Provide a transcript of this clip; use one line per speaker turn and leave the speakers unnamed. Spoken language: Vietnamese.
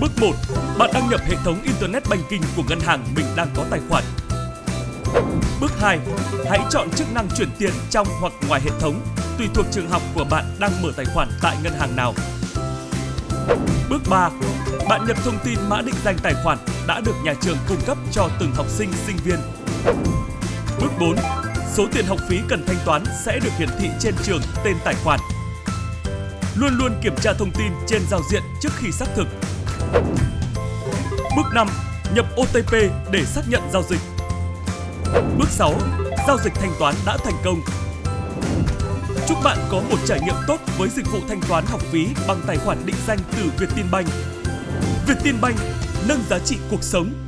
Bước 1. Bạn đăng nhập hệ thống Internet Banking của ngân hàng mình đang có tài khoản. Bước 2. Hãy chọn chức năng chuyển tiền trong hoặc ngoài hệ thống, tùy thuộc trường học của bạn đang mở tài khoản tại ngân hàng nào. Bước 3. Bạn nhập thông tin mã định danh tài khoản đã được nhà trường cung cấp cho từng học sinh, sinh viên. Bước 4. Số tiền học phí cần thanh toán sẽ được hiển thị trên trường tên tài khoản. Luôn luôn kiểm tra thông tin trên giao diện trước khi xác thực. Bước 5. Nhập OTP để xác nhận giao dịch. Bước 6. Giao dịch thanh toán đã thành công. Chúc bạn có một trải nghiệm tốt với dịch vụ thanh toán học phí bằng tài khoản định danh từ Vietinbank. Vietinbank nâng giá trị cuộc sống